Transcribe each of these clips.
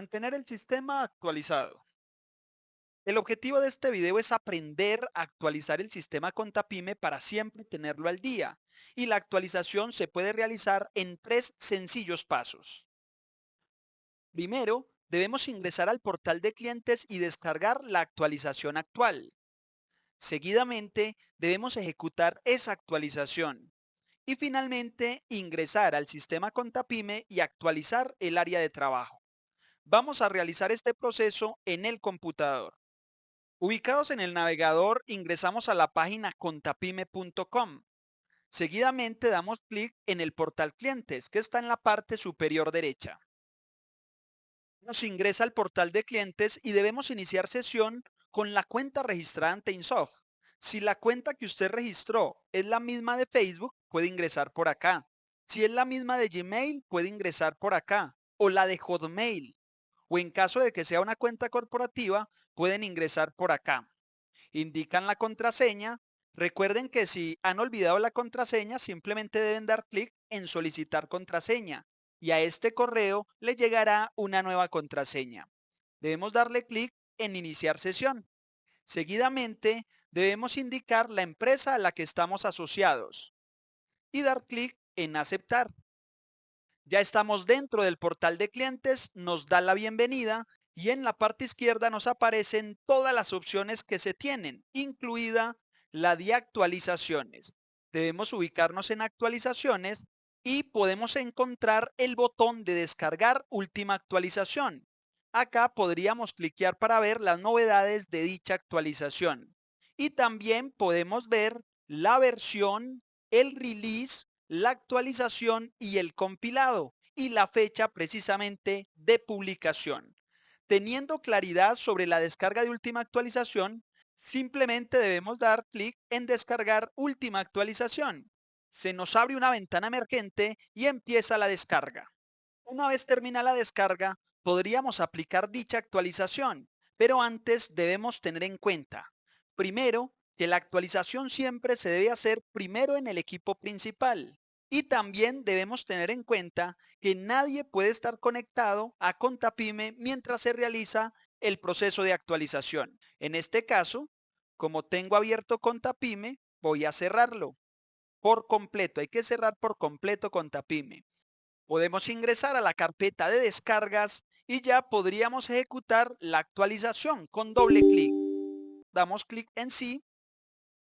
Mantener el sistema actualizado. El objetivo de este video es aprender a actualizar el sistema Contapyme para siempre tenerlo al día. Y la actualización se puede realizar en tres sencillos pasos. Primero, debemos ingresar al portal de clientes y descargar la actualización actual. Seguidamente, debemos ejecutar esa actualización. Y finalmente, ingresar al sistema Contapyme y actualizar el área de trabajo. Vamos a realizar este proceso en el computador. Ubicados en el navegador, ingresamos a la página contapyme.com. Seguidamente damos clic en el portal clientes, que está en la parte superior derecha. Nos ingresa al portal de clientes y debemos iniciar sesión con la cuenta registrada en Tainsoft. Si la cuenta que usted registró es la misma de Facebook, puede ingresar por acá. Si es la misma de Gmail, puede ingresar por acá. O la de Hotmail. O en caso de que sea una cuenta corporativa, pueden ingresar por acá. Indican la contraseña. Recuerden que si han olvidado la contraseña, simplemente deben dar clic en solicitar contraseña. Y a este correo le llegará una nueva contraseña. Debemos darle clic en iniciar sesión. Seguidamente, debemos indicar la empresa a la que estamos asociados y dar clic en aceptar. Ya estamos dentro del portal de clientes, nos da la bienvenida y en la parte izquierda nos aparecen todas las opciones que se tienen, incluida la de actualizaciones. Debemos ubicarnos en actualizaciones y podemos encontrar el botón de descargar última actualización. Acá podríamos cliquear para ver las novedades de dicha actualización. Y también podemos ver la versión, el release, la actualización y el compilado y la fecha precisamente de publicación. Teniendo claridad sobre la descarga de última actualización, simplemente debemos dar clic en descargar última actualización. Se nos abre una ventana emergente y empieza la descarga. Una vez termina la descarga, podríamos aplicar dicha actualización, pero antes debemos tener en cuenta Primero, que la actualización siempre se debe hacer primero en el equipo principal. Y también debemos tener en cuenta que nadie puede estar conectado a Contapyme mientras se realiza el proceso de actualización. En este caso, como tengo abierto Contapyme, voy a cerrarlo por completo. Hay que cerrar por completo Contapyme. Podemos ingresar a la carpeta de descargas y ya podríamos ejecutar la actualización con doble clic damos clic en sí.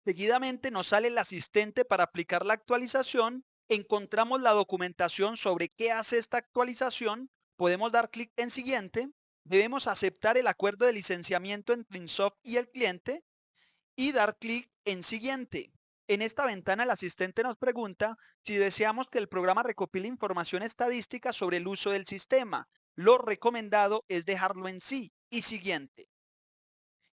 Seguidamente nos sale el asistente para aplicar la actualización. Encontramos la documentación sobre qué hace esta actualización. Podemos dar clic en siguiente. Debemos aceptar el acuerdo de licenciamiento entre Insoft y el cliente y dar clic en siguiente. En esta ventana el asistente nos pregunta si deseamos que el programa recopile información estadística sobre el uso del sistema. Lo recomendado es dejarlo en sí y siguiente.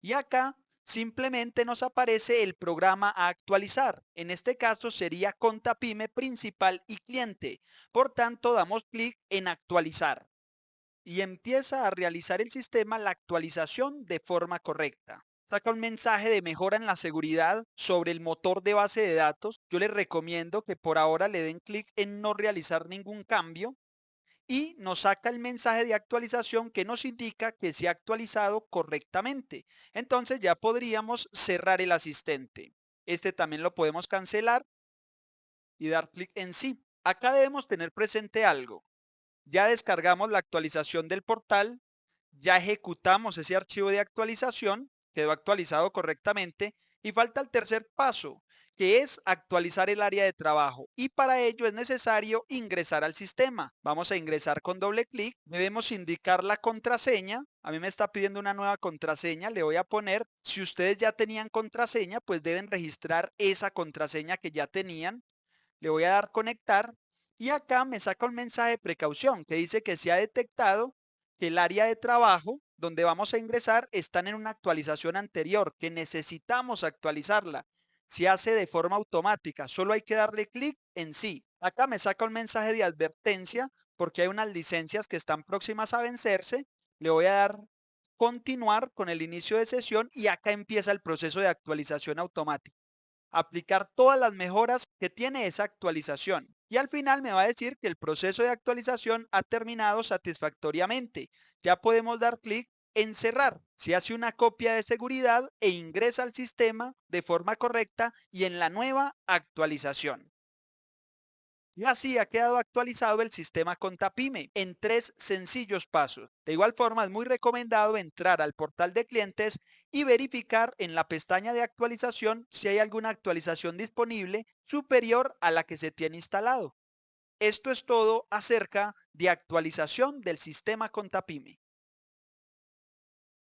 Y acá simplemente nos aparece el programa a actualizar. En este caso sería Contapyme principal y cliente. Por tanto, damos clic en actualizar. Y empieza a realizar el sistema la actualización de forma correcta. Saca un mensaje de mejora en la seguridad sobre el motor de base de datos. Yo les recomiendo que por ahora le den clic en no realizar ningún cambio y nos saca el mensaje de actualización que nos indica que se ha actualizado correctamente. Entonces ya podríamos cerrar el asistente. Este también lo podemos cancelar y dar clic en sí. Acá debemos tener presente algo. Ya descargamos la actualización del portal, ya ejecutamos ese archivo de actualización, quedó actualizado correctamente y falta el tercer paso, que es actualizar el área de trabajo y para ello es necesario ingresar al sistema. Vamos a ingresar con doble clic, debemos indicar la contraseña, a mí me está pidiendo una nueva contraseña, le voy a poner, si ustedes ya tenían contraseña, pues deben registrar esa contraseña que ya tenían, le voy a dar conectar y acá me saca un mensaje de precaución que dice que se ha detectado que el área de trabajo donde vamos a ingresar están en una actualización anterior, que necesitamos actualizarla se hace de forma automática. Solo hay que darle clic en sí. Acá me saca un mensaje de advertencia porque hay unas licencias que están próximas a vencerse. Le voy a dar continuar con el inicio de sesión y acá empieza el proceso de actualización automática. Aplicar todas las mejoras que tiene esa actualización. y al final me va a decir que el proceso de actualización ha terminado satisfactoriamente. Ya podemos dar clic en cerrar. Se hace una copia de seguridad e ingresa al sistema de forma correcta y en la nueva actualización. Y así ha quedado actualizado el sistema Contapime en tres sencillos pasos. De igual forma, es muy recomendado entrar al portal de clientes y verificar en la pestaña de actualización si hay alguna actualización disponible superior a la que se tiene instalado. Esto es todo acerca de actualización del sistema Contapime.